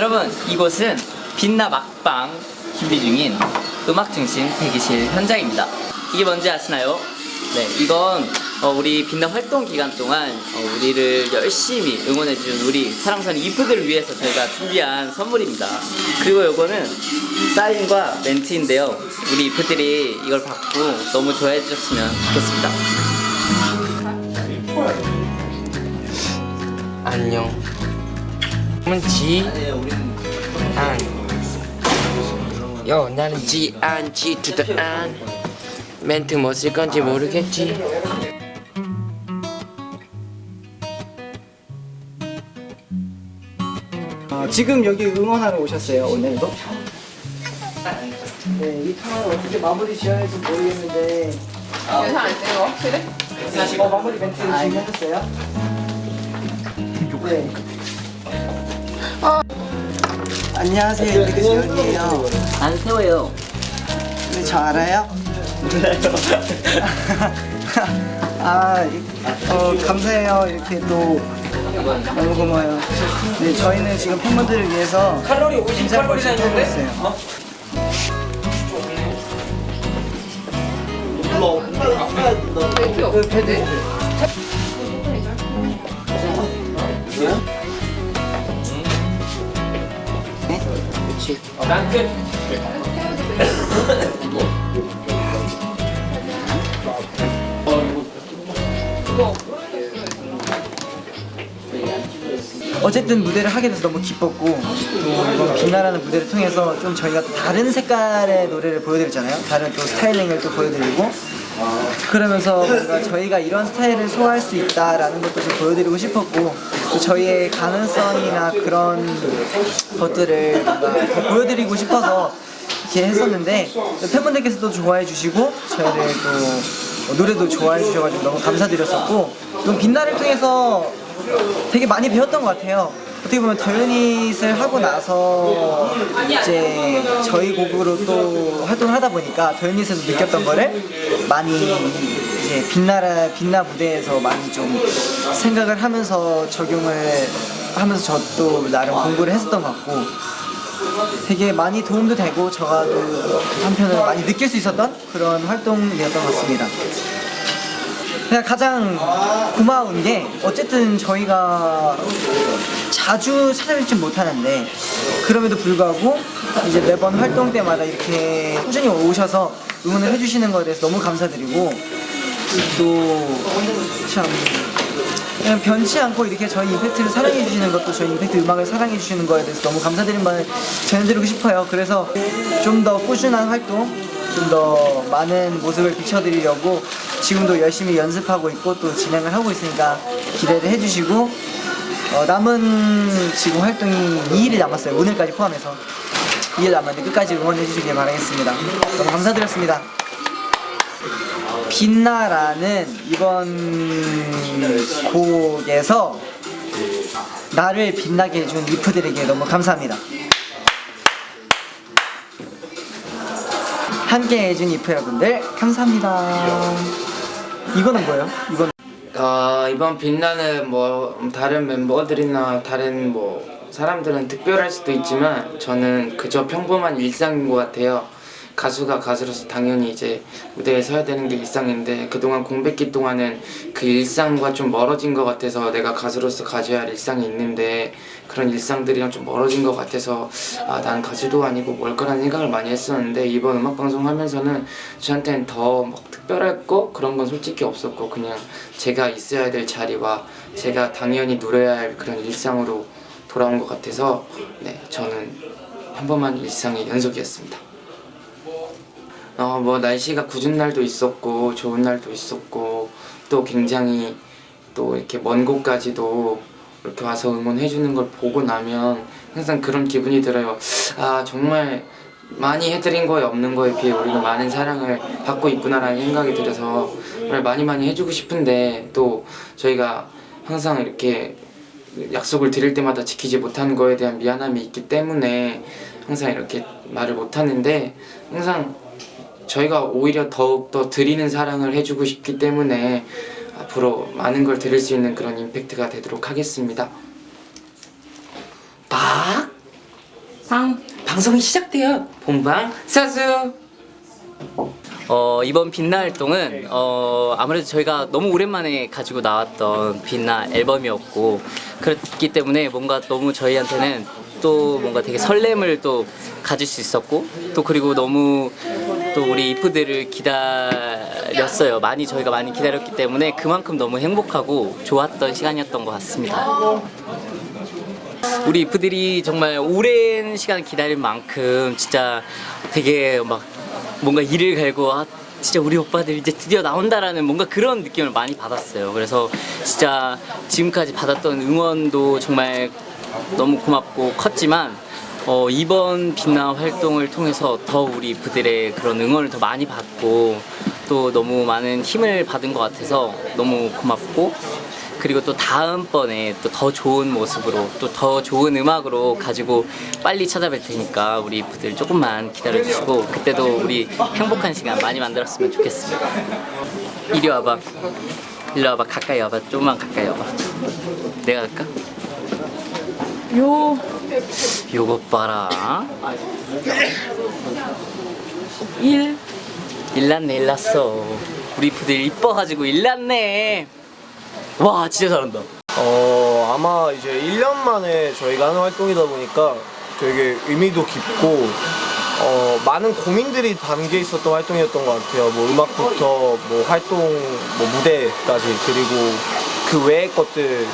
여러분 이곳은 빛나 막방 준비 중인 음악 중심 대기실 현장입니다. 이게 뭔지 아시나요? 네, 이건 어, 우리 빛나 활동 기간 동안 어, 우리를 열심히 응원해준 우리 사랑선 이프들을 위해서 저희가 준비한 선물입니다. 그리고 이거는 사인과 멘트인데요. 우리 이프들이 이걸 받고 너무 좋아해 주셨으면 좋겠습니다. 안녕. 은 지안. 요 나는 지 안 지 투더 안. 멘트 뭐 쓸 건지 모르겠지. 어, 지금 여기 응원하러 오셨어요 오늘도? 네, 이 통화를 어떻게 마무리 지어야 할지 모르겠는데 영상 안 찍어? 확실해? 어, 마무리 멘트 지금 해줬어요? 네. 안녕하세요, 이렇게 재현이에요. 안 세워요. 네, 저 알아요? 아, 이- 어, 감사해요. 이렇게 또 너무 고마워요. 네, 저희는 지금 팬분들을 위해서 칼로리 50 칼로리 하고 있어요. 그 패드. 어쨌든 무대를 하게 돼서 너무 기뻤고 또 빛나라는 무대를 통해서 좀 저희가 또 다른 색깔의 노래를 보여드리잖아요. 다른 또 스타일링을 또 보여드리고. 그러면서 뭔가 저희가 이런 스타일을 소화할 수 있다라는 것도 좀 보여드리고 싶었고 또 저희의 가능성이나 그런 것들을 더 보여드리고 싶어서 이렇게 했었는데 또 팬분들께서도 좋아해 주시고 저희를 또 노래도 좋아해 주셔가지고 너무 감사드렸었고 또 빛나를 통해서 되게 많이 배웠던 것 같아요. 어떻게 보면 더유닛을 하고 나서 이제 저희 곡으로 또 활동을 하다 보니까 더유닛에서 느꼈던 거를 많이 이제 빛나라 빛나 무대에서 많이 좀 생각을 하면서 적용을 하면서 저도 나름 공부를 했었던 것 같고 되게 많이 도움도 되고 저도 한편으로 많이 느낄 수 있었던 그런 활동이었던 것 같습니다. 그냥 가장 고마운 게 어쨌든 저희가 자주 찾아뵙지 못하는데 그럼에도 불구하고 이제 매번 활동 때마다 이렇게 꾸준히 오셔서 응원을 해주시는 거에 대해서 너무 감사드리고 또 참 그냥 변치 않고 이렇게 저희 임팩트를 사랑해 주시는 것도 저희 임팩트 음악을 사랑해 주시는 거에 대해서 너무 감사드린 말을 전해드리고 싶어요. 그래서 좀 더 꾸준한 활동, 좀 더 많은 모습을 비춰드리려고 지금도 열심히 연습하고 있고 또 진행을 하고 있으니까 기대를 해주시고 어, 남은 지금 활동이 2일이 남았어요. 오늘까지 포함해서 2일 남았는데 끝까지 응원해 주시길 바라겠습니다. 너무 감사드렸습니다. 빛나라는 이번 곡에서 나를 빛나게 해준 리프들에게 너무 감사합니다. 함께 해준 이프 여러분들 감사합니다. 이거는 뭐예요? 이건 어, 이번 빛나는 뭐 다른 멤버들이나 다른 뭐 사람들은 특별할 수도 있지만 저는 그저 평범한 일상인 것 같아요. 가수가 가수로서 당연히 이제 무대에 서야 되는 게 일상인데 그동안 공백기 동안은 그 일상과 좀 멀어진 것 같아서 내가 가수로서 가져야 할 일상이 있는데 그런 일상들이랑 좀 멀어진 것 같아서 아 나는 가수도 아니고 뭘 거라는 생각을 많이 했었는데 이번 음악방송 하면서는 저한테는 더막 특별할 거 그런 건 솔직히 없었고 그냥 제가 있어야 될 자리와 제가 당연히 누려야 할 그런 일상으로 돌아온 것 같아서 네 저는 평범한 일상의 연속이었습니다. 어 뭐 날씨가 굳은 날도 있었고 좋은 날도 있었고 또 굉장히 또 이렇게 먼 곳까지도 이렇게 와서 응원해 주는 걸 보고 나면 항상 그런 기분이 들어요. 아 정말 많이 해드린 거에 없는 거에 비해 우리가 많은 사랑을 받고 있구나라는 생각이 들어서 정말 많이 많이 해주고 싶은데 또 저희가 항상 이렇게 약속을 드릴 때마다 지키지 못하는 거에 대한 미안함이 있기 때문에 항상 이렇게 말을 못하는데 항상 저희가 오히려 더욱더 드리는 사랑을 해주고 싶기 때문에 앞으로 많은 걸 드릴 수 있는 그런 임팩트가 되도록 하겠습니다. 박 방. 방송이 시작돼요. 본방 사수. 어, 이번 빛나 활동은 어, 아무래도 저희가 너무 오랜만에 가지고 나왔던 빛나 앨범이었고 그렇기 때문에 뭔가 너무 저희한테는 또 뭔가 되게 설렘을 또 가질 수 있었고 또 그리고 너무 또 우리 이프들을 기다렸어요. 많이 저희가 많이 기다렸기 때문에 그만큼 너무 행복하고 좋았던 시간이었던 것 같습니다. 우리 이프들이 정말 오랜 시간 기다린 만큼 진짜 되게 막 뭔가 이를 갈고 아 진짜 우리 오빠들 이제 드디어 나온다라는 뭔가 그런 느낌을 많이 받았어요. 그래서 진짜 지금까지 받았던 응원도 정말 너무 고맙고 컸지만 어, 이번 빛나 활동을 통해서 더 우리 부들의 그런 응원을 더 많이 받고 또 너무 많은 힘을 받은 것 같아서 너무 고맙고 그리고 또 다음번에 또 더 좋은 모습으로 또 더 좋은 음악으로 가지고 빨리 찾아뵐 테니까 우리 부들 조금만 기다려주시고 그때도 우리 행복한 시간 많이 만들었으면 좋겠습니다. 이리 와봐. 이리 와봐. 가까이 와봐. 조금만 가까이 와봐. 내가 갈까? 요. 요것 봐라. 일. 일났네 일났어. 우리 부들 이뻐가지고 일났네. 와 진짜 잘한다. 어 아마 이제 1년 만에 저희가 하는 활동이다 보니까 되게 의미도 깊고 어 많은 고민들이 담겨 있었던 활동이었던 것 같아요. 뭐 음악부터 뭐 활동 뭐 무대까지 그리고 그 외의 것들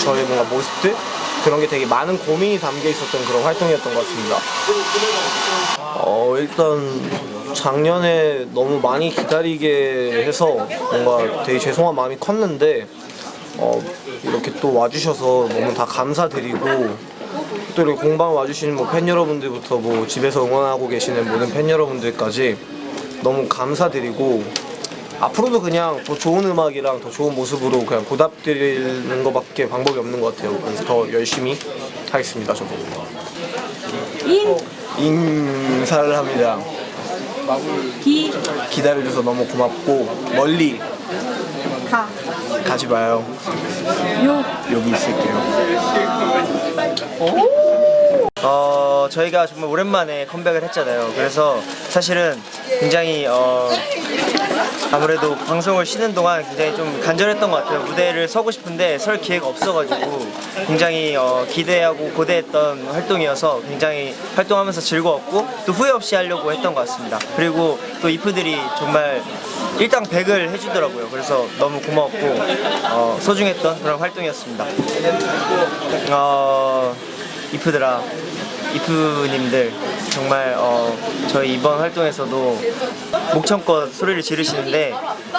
저의 뭔가 모습들 그런 게 되게 많은 고민이 담겨 있었던 그런 활동이었던 것 같습니다. 어 일단 작년에 너무 많이 기다리게 해서 뭔가 되게 죄송한 마음이 컸는데 어, 이렇게 또 와주셔서 너무 다 감사드리고 또 이렇게 공방 와주시는 뭐 팬 여러분들부터 뭐 집에서 응원하고 계시는 모든 팬 여러분들까지 너무 감사드리고 앞으로도 그냥 더 좋은 음악이랑 더 좋은 모습으로 그냥 보답드리는 것밖에 방법이 없는 것 같아요. 그래서 더 열심히 하겠습니다. 저도 인. 인사를 합니다. 기. 기다려줘서 너무 고맙고 멀리 가. 가지 마요. 요. 여기 있을게요. 어 저희가 정말 오랜만에 컴백을 했잖아요. 그래서 사실은 굉장히 어 아무래도 방송을 쉬는 동안 굉장히 좀 간절했던 것 같아요. 무대를 서고 싶은데 설 기회가 없어가지고 굉장히 어, 기대하고 고대했던 활동이어서 굉장히 활동하면서 즐거웠고 또 후회 없이 하려고 했던 것 같습니다. 그리고 또 이프들이 정말 일당 100을 해주더라고요. 그래서 너무 고마웠고 어, 소중했던 그런 활동이었습니다. 어, 이프들아, 이프님들 정말 어, 저희 이번 활동에서도 목청껏 소리를 지르시는데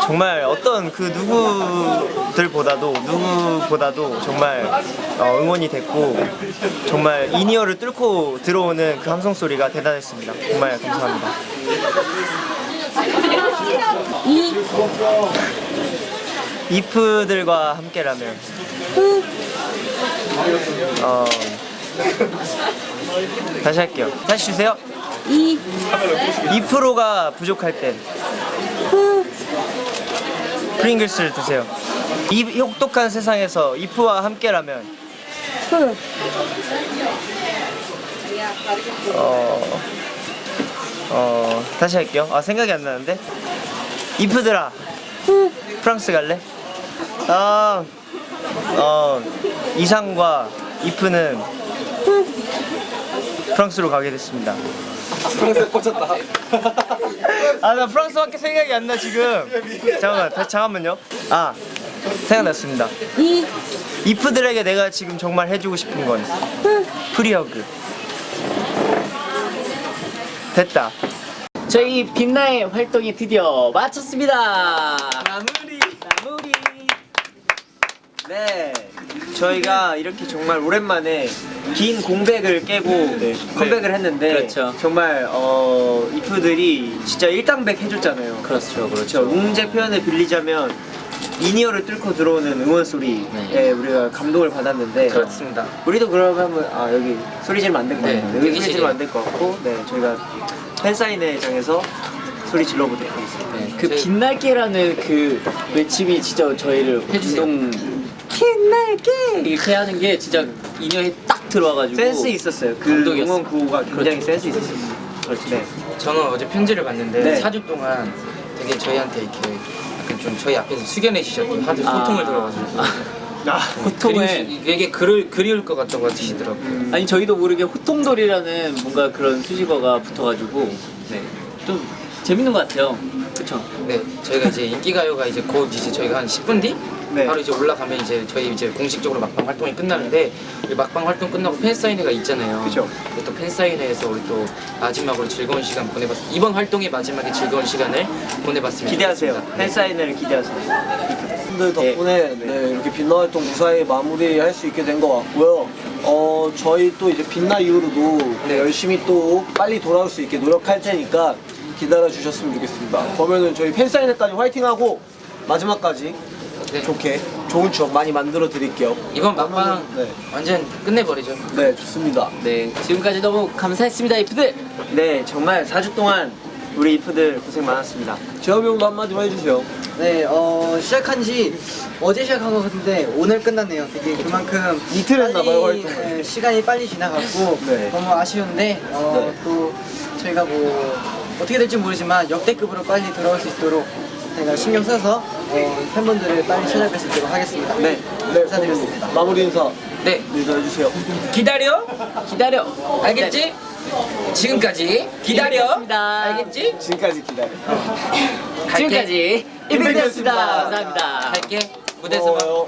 정말 어떤 그 누구들보다도 누구보다도 정말 어, 응원이 됐고 정말 in-ear를 뚫고 들어오는 그 함성 소리가 대단했습니다. 정말 감사합니다. 이. 이프들과 함께라면 어 다시 할게요. 다시 주세요. 이. 2%가 부족할 땐 프링글스를 드세요. 이 혹독한 세상에서 이프와 함께라면 프. 어, 어 다시 할게요. 아 생각이 안 나는데 이프들아 프랑스 갈래? 아, 어 이상과 이프는 프랑스로 가게 됐습니다. 프랑스에 꽂혔다. 아 나 프랑스밖에 생각이 안 나 지금. 잠깐만 다시 잠깐만요. 아 생각났습니다. 이. 이프들에게 내가 지금 정말 해주고 싶은 건 프리허그. 됐다. 저희 빛나의 활동이 드디어 마쳤습니다. 마무리. 마무리. 네. 저희가 이렇게 정말 오랜만에 긴 공백을 깨고 컴백을 했는데 그렇죠. 정말 어 이프들이 진짜 일당백 해줬잖아요. 그렇죠, 그렇죠. 웅재 표현을 빌리자면 이니어를 뚫고 들어오는 응원 소리에 네. 우리가 감동을 받았는데 그렇습니다. 우리도 그러면 한번 아 여기 소리 지르면 안 될것 네, 같아요. 여기 소리. 지르면 안 될 것 같고 네 저희가 팬사인회장에서 소리 질러보도록 하겠습니다. 네, 그 빛날게라는 그 외침이 진짜 저희를 해주세요. 빛날게 이렇게 하는 게 진짜 인연이 딱 들어와가지고 센스 있었어요. 그 감동이었어. 응원 구호가 굉장히 센스 있었어요. 그렇죠. 네. 저는 어제 편지를 봤는데 네. 4주 동안 되게 저희한테 이렇게 약간 좀 저희 앞에서 숙연해지셨고 하도 아. 소통을 들어가지고 호통을 그리우시- 되게 그를 그리울 것 같다고 하시더라고요. 아니 저희도 모르게 호통돌이라는 뭔가 그런 수식어가 붙어가지고 네. 좀 재밌는 것 같아요. 그렇죠. 네, 저희가 이제 인기가요가 이제 곧 이제 저희가 한 10분 뒤 네. 바로 이제 올라가면 이제 저희 이제 공식적으로 막방 활동이 끝나는데 이 막방 활동 끝나고 팬 사인회가 있잖아요. 그죠. 또 팬 사인회에서 우리 또 마지막으로 즐거운 시간 보내봤. 이번 활동의 마지막에 즐거운 시간을 보내봤습니다. 기대하세요. 팬 사인회를 기대하세요. 분들 덕분에 네, 이렇게 빛나 활동 무사히 마무리할 수 있게 된 것 같고요. 어, 저희 또 이제 빛나 이후로도 네, 열심히 또 빨리 돌아올 수 있게 노력할 테니까 기다려 주셨으면 좋겠습니다. 그러면은 저희 팬사인회까지 화이팅하고 마지막까지 네. 좋게 좋은 추억 많이 만들어 드릴게요. 이번 막방 네. 완전 끝내버리죠. 네, 좋습니다. 네 지금까지 너무 감사했습니다 이프들. 네, 정말 4주 동안 우리 이프들 고생 많았습니다. 재범이 형도 한마디만 해주세요. 네, 어, 시작한 지 어제 시작한 것 같은데 오늘 끝났네요. 되게 그만큼 이틀 했나 봐요, 빨리, 활동을. 네, 시간이 빨리 지나갔고 네. 너무 아쉬운데 어, 또 저희가 뭐 어떻게 될지 모르지만 역대급으로 빨리 돌아올 수 있도록 저희가 신경 써서 어, 팬분들을 빨리 찾아뵐 수 있도록 하겠습니다. 네, 감사드렸습니다. 마무리 인사 네, 인사해주세요. 기다려. 기다려. 알겠지? 지금까지 기다려. 알겠지? 지금까지 기다려. 갈게. 지금까지 이프였습니다. 감사합니다. 갈게. 무대에서 봐. 고마워요.